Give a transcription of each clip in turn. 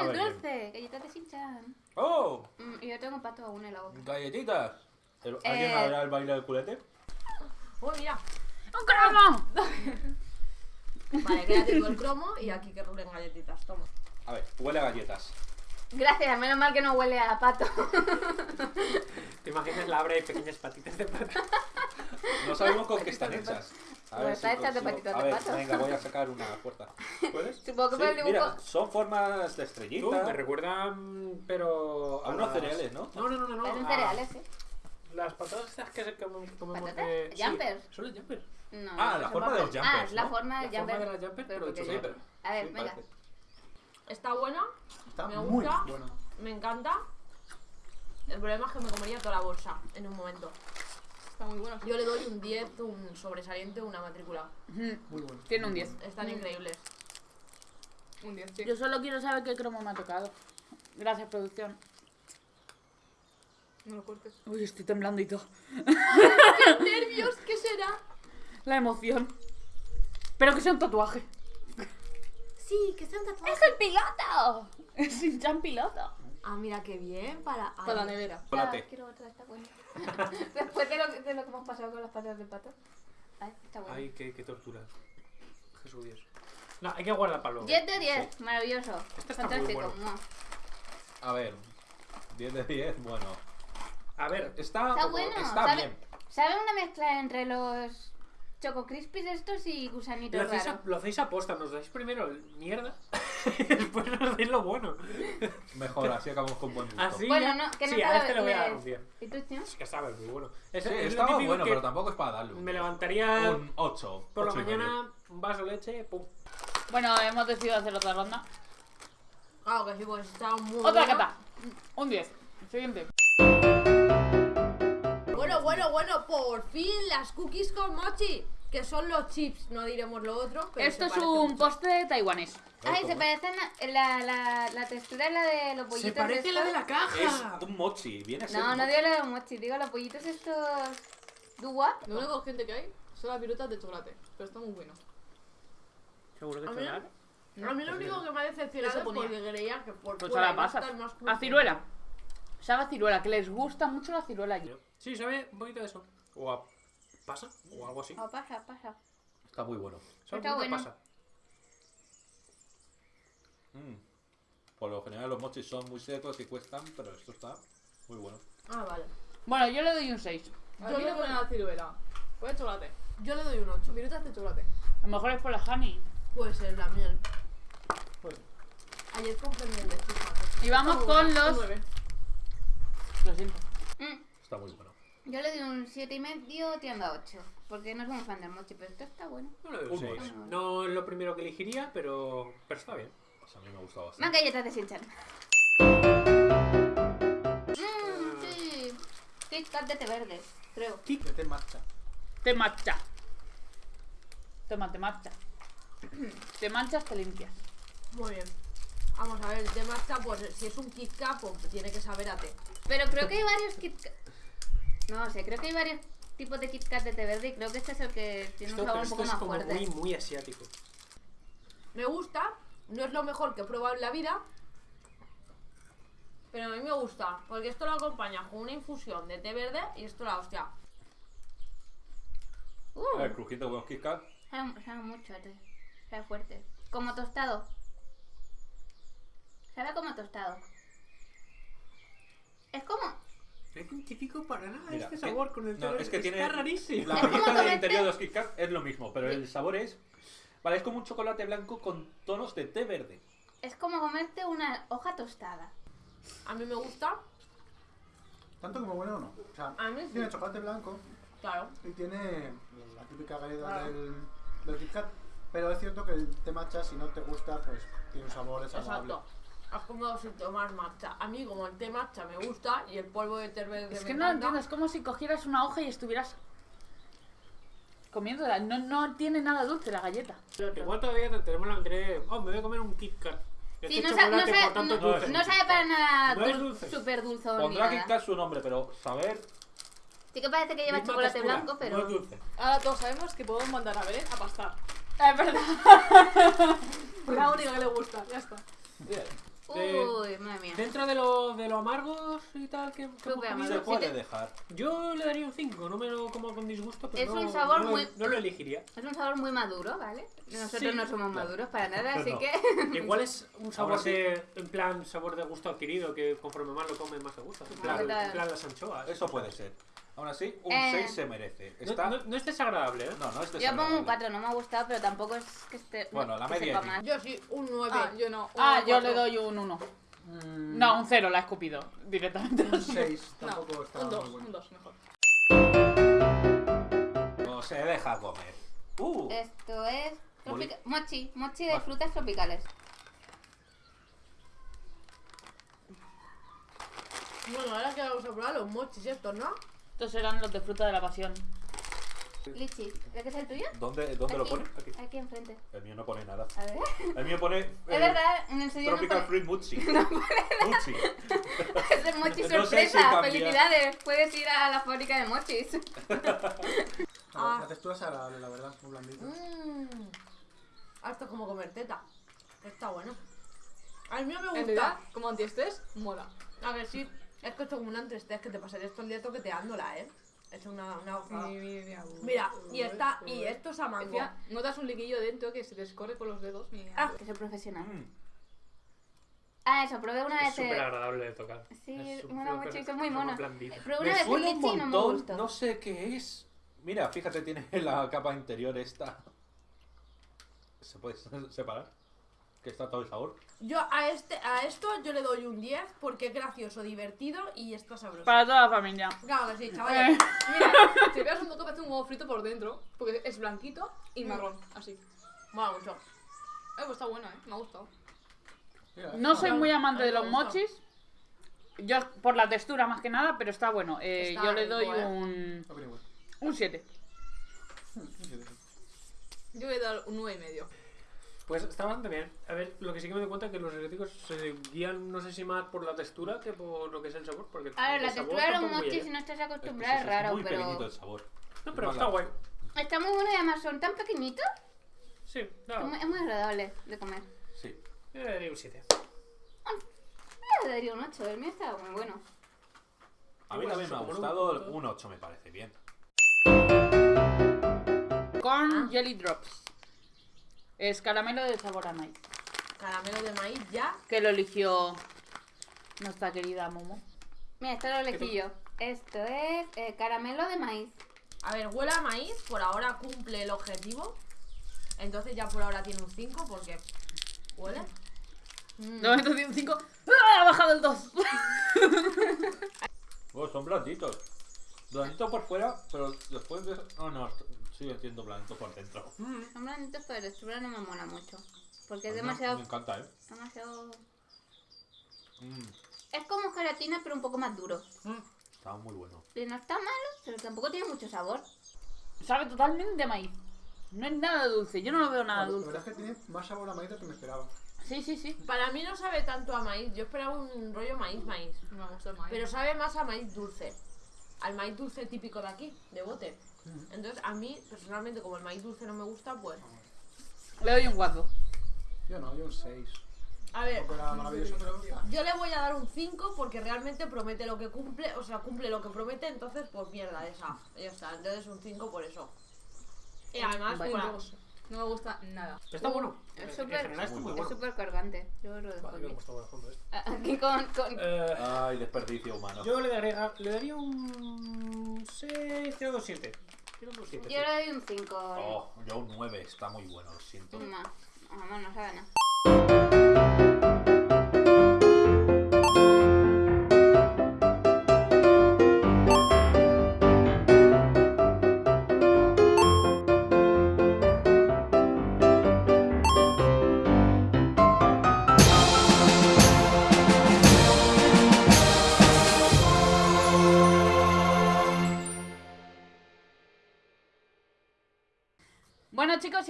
es dulce. galletas de Shin-Chan. ¡Oh! Mm, y yo tengo pato aún en la boca. ¡Galletitas! Eh. ¿Alguien sabrá eh... el baile del culete? ¡Uy, mira! ¡Un cromo! vale, quédate con el cromo y aquí que rulen galletitas. Toma. A ver, huele a galletas. Gracias, menos mal que no huele a pato. ¿Te imaginas la abra y pequeñas patitas de pato? No sabemos con qué están hechas. A Pues está hecha de patitas a de ver, pato. Venga, voy a sacar una puerta. ¿Puedes? Supongo que Sí, por el dibujo- Mira, son formas de Tú, estrellita. me recuerdan, pero... A unos las- cereales, ¿no? No, no, no, no. a- cereales, ¿eh? Las patatas estas que se comen- comemos de... sí, ¿Jumpers? son los jumpers. No, Ah, la son forma de los jumpers, Ah, la ¿no? forma La del forma jumper. de la jumper, pero porque hecho. A ver, Sí, venga. parece. Está buena, Está Me muy gusta. bueno. me encanta. El problema es que me comería toda la bolsa en un momento. Está muy bueno. Yo le doy un 10, un sobresaliente, una matrícula. Ujú, Muy bueno. Tiene un 10. Están increíbles. Un 10, sí. Yo solo quiero saber qué cromo me ha tocado. Gracias, producción. No lo cortes. Uy, estoy temblando y todo. ¡Nervios! ¿Qué será? La emoción. Pero que sea un tatuaje. Sí, que sean tatuajes. ¡Es el piloto! Es Shin-chan piloto. Ah, mira qué bien. Para, Para la nevera. Chocolate. quiero otra, está buena. Después de lo, de lo que hemos pasado con las patas de pato. Ay, está bueno. Ay, qué, qué tortura. Jesús Dios. No, hay que guardar para luego. 10 de 10, maravilloso. Este está muy Fantástico. bueno. mua. A ver, 10 de 10, bueno. A ver, Está, Está bueno, está ¿sabe? bien. ¿Sabe una mezcla entre los Choco Crispies estos y gusanitos lo hacéis, a, lo hacéis aposta, nos dais primero el mierda y después nos dais lo bueno. Mejor, así acabamos con buen gusto. Así. Bueno, no, que no sí, te a lo este le voy a dar un 10. ¿Y tú, tío? Es que sabe, muy bueno. Es, Sí, es lo estaba bueno, pero tampoco es para darle un, Me levantaría un 8. por la mañana, un vaso de leche, pum. Bueno, hemos decidido hacer otra ronda. Claro que sí, pues está muy Otra bueno. cata. Un 10. Siguiente. Bueno, bueno, bueno, por fin las cookies con mochi. Que son los chips, no diremos lo otro. Pero Esto es un mucho. postre taiwanés. Ay, ¿cómo? se parecen a- la, la, la textura es la de los pollitos. Se parece la de la caja. Es un mochi, viene a ser No, no digo la de mochi, digo los pollitos estos. Dua. Lo único gente que hay son las virutas de chocolate. Pero está muy bueno. Seguro que A mí, chocolate. a mí lo único que me ha decepcionado es porque creía que por Pues fuera la pasas. A ciruela. Sabe a ciruela, que les gusta mucho la ciruela allí. Sí, sabe un poquito de eso. O a pasa, o algo así. Oh, pasa, pasa. Está muy bueno. Sabe está un poquito a bueno. pasa. Mm. Por lo general los mochis son muy secos y cuestan, pero esto está muy bueno. Ah, vale. Bueno, yo le doy un 6. A mí le ponen la ciruela. Pues chocolate. Yo le doy un 8. Virutas de chocolate. A lo mejor es por la honey. Puede ser la miel. Pues, Ayer compré miel de pues. Y vamos con los. 9. Lo siento. Mm, Está muy bueno. Yo le doy un 7 y medio tirando a 8. Porque no soy muy fan del mochi, pero esto está bueno. no seis. seis. No es lo primero que elegiría, pero, pero está bien. Pues a mí me ha gustado Más bastante. galletas de Shinchan. Mmm, sí. Kit Kat de té verde, creo. Que te marcha. Te matcha. Toma, te matcha. Te manchas, te limpias. Muy bien. Vamos a ver, el tema está, pues si es un Kit Kat, pues tiene que saber a té. Pero creo que hay varios Kit Kat. No sé, creo que hay varios tipos de Kit Kat de té verde y creo que este es el que tiene Esto, un sabor un esto poco es más como fuerte. muy, muy asiático. Me gusta, no es lo mejor que he probado en la vida. Pero a mí me gusta, porque esto lo acompaña con una infusión de té verde y esto la hostia. Uh, A ver, crujiente con Kit Kat. sabe, sabe mucho. Sabe fuerte. Como tostado. Sabe como tostado. Es como. Científico para nada Mira, este que- sabor con el no, té es que tiene Está rarísimo. La galleta del interior de los Kit Kat es lo mismo, pero el sabor es... Vale, es como un chocolate blanco con tonos de té verde. Es como comerte una hoja tostada. A mí me gusta, Tanto como bueno o no. O sea, A mí sí. tiene chocolate blanco claro. y tiene la típica galleta del, del Kit Kat. Pero es cierto que el té matcha, si no te gusta, pues tiene un sabor desagradable. Exacto. Es como si tomas matcha. A mí como el té matcha me gusta y el polvo de té verde Es me que no lo encanta. entiendo, es como si cogieras una hoja y estuvieras comiéndola. No, no tiene nada dulce la galleta. Igual todavía tenemos la mentalidad de, oh, me voy a comer un Kit Kat. Sí, Este no, sa- no, chocolate, sabe, por tanto, no- dulce. no sabe para nada No es dul- dulce. súper dulzón ni Pondrá Kit nada. Kat su nombre, pero saber... Sí que parece que lleva Misma chocolate textura, blanco, No pero... es dulce. Ahora todos sabemos que podemos mandar a Belén a pastar. Es verdad. La única que le gusta, ya está. Eh, Uy, madre mía. Dentro de lo, de lo amargos y tal que, que hemos comido, Se puede te- dejar. yo le daría un 5. No me lo como con disgusto, pero Es no, un sabor no muy- no lo elegiría. Es un sabor muy maduro, ¿vale? Nosotros Sí, no somos claro. maduros para nada, así No. que. Igual es un sabor sí. de, en plan sabor de gusto adquirido que conforme más lo comes más te gusta. En plan, en plan las anchoas. Eso puede ser. Aún así, un Eh. 6 se merece. No, Está... no- no es desagradable, ¿eh? No, no es Yo pongo un desagradable. 4, no me ha gustado, pero tampoco es que esté. Bueno, la media mal. Yo sí, un 9. Ah, yo no. Ah, yo le doy un 1. Mm, No, un 0, la he escupido directamente. Un 6 No, tampoco está un muy 2, bueno. un 2, mejor. No se deja comer. Uh, Esto es. Tropica- Mochi, mochi de frutas tropicales. Bueno, ahora que vamos a probar los mochis estos, ¿no? Estos serán los de fruta de la pasión. Lichi, ¿de qué es el tuyo? ¿dónde, dónde lo pone? Aquí. Aquí enfrente. El mío no pone nada. A ver. El mío pone. eh, Es verdad, en el suyo no Tropical pone. Fruit Mochi. Mochi. Es el mochi No sé si sorpresa. cambia. Felicidades. Puedes ir a la fábrica de mochis. Ah. La textura es agradable, la verdad, muy blandita. Mmm. Ah, esto es como comer teta. Está bueno. Al mío me En gusta. realidad, como antiestrés, mola. A ver, sí. Es que esto es como un antiestrés que te pasaría esto el día toqueteándola, ¿eh? Es una, una hoja. mira. Mira, y está, y esto es a mango. Encima, notas un liquillo dentro que se te escorre por los dedos. Mira. Ah. Que soy profesional. Mm. Ah, eso, probé una Es vez. súper eh, agradable de tocar. Sí, Es una una mochi, cosa- son muy una blandita. Probé una Me vez un y no me montón, gustó. no sé qué es. Mira, fíjate, tiene la capa interior esta. ¿Se puede separar? Que está todo el sabor. Yo a este, a esto yo le doy un 10 porque es gracioso, divertido y está sabroso. Para toda la familia. Claro que sí, chavales. Mira, si veas un poco parece un huevo frito por dentro, porque es blanquito y marrón, así. Mola mucho. Eh, pues está bueno, eh. Me ha gustado. Mira, No soy muy amante de los mochis. Yo por la textura más que nada, pero está bueno. Eh, Está yo le rico, doy ¿eh? un un 7. Yo voy a dar un 9 y medio. Pues está bastante bien. A ver, lo que sí que me doy cuenta es que los eléctricos se guían, no sé si más por la textura que por lo que es el sabor. Porque A ver, la textura de los mochis, si no estás Es que acostumbrado, es es raro, muy pequeñito pero. el sabor. No, pero Es está guay. Está muy bueno y además son tan pequeñitos. Sí, Es no, muy, es muy agradable de comer. Sí. yo le daría un 7. Yo le daría un 8, el mío está muy bueno. A mí también me ha gustado. Un 8 me parece bien. Con Jelly Drops. Es caramelo de sabor a maíz. Caramelo de maíz ya. Que lo eligió nuestra querida Momo. Mira, esto lo elegí yo. Esto es eh, caramelo de maíz. A ver, huele a maíz, por ahora cumple el objetivo. Entonces ya por ahora tiene un 5 porque huele. De momento tiene un 5. ¡Ah! Ha bajado el 2. Oh, son blanditos. Blanditos por fuera, pero después de. Oh, no, sigue siendo blandito por dentro. Son blanditos, pero la textura no me mola mucho. Porque es demasiado. Me encanta, ¿eh? demasiado... Mm, Es como gelatina, pero un poco más duro. está muy bueno. Y no está malo, pero tampoco tiene mucho sabor. Sabe totalmente a maíz. No es nada dulce. Yo no lo veo nada La dulce. verdad es que tiene más sabor a maíz de lo que me esperaba. Sí, sí, sí. Para mí no sabe tanto a maíz. Yo esperaba un rollo maíz, maíz. Me gusta el maíz. Pero sabe más a maíz dulce. Al maíz dulce típico de aquí, de bote. Entonces a mí, personalmente, como el maíz dulce no me gusta, pues... Le doy un 4. Yo no, yo un 6. A ver, yo le voy a dar un 5 porque realmente promete lo que cumple, o sea, cumple lo que promete, entonces pues mierda esa. Ya está, entonces un 5 por eso. Y además, por dos. No me gusta nada. Pero está bueno. Es súper general está muy es bueno. súper cargante. Yo lo dejo Vale, me aquí. gusta fondo esto. Aquí con, con... Eh, Ay, desperdicio humano. yo le daría, le daría un 6, tirando un 7. Tirando un 7. Yo le doy un 5. Oh, yo un 9, está muy bueno, lo siento. Más. Vamos, no sabe nada.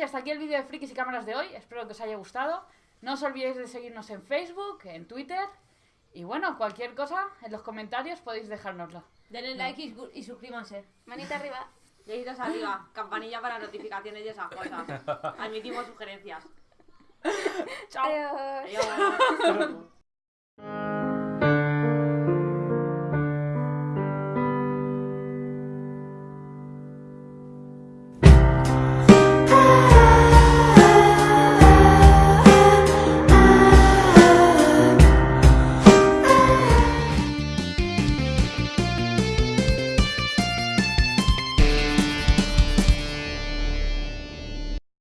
Y hasta aquí el vídeo de Frikis y Cámaras de hoy. Espero que os haya gustado. No os olvidéis de seguirnos en Facebook, en Twitter. Y bueno, cualquier cosa en los comentarios podéis dejárnoslo. denle like y, y suscríbanse. Manita arriba. Deditos arriba, campanilla para notificaciones y esas cosas. Admitimos sugerencias. Chao. Adiós. Adiós.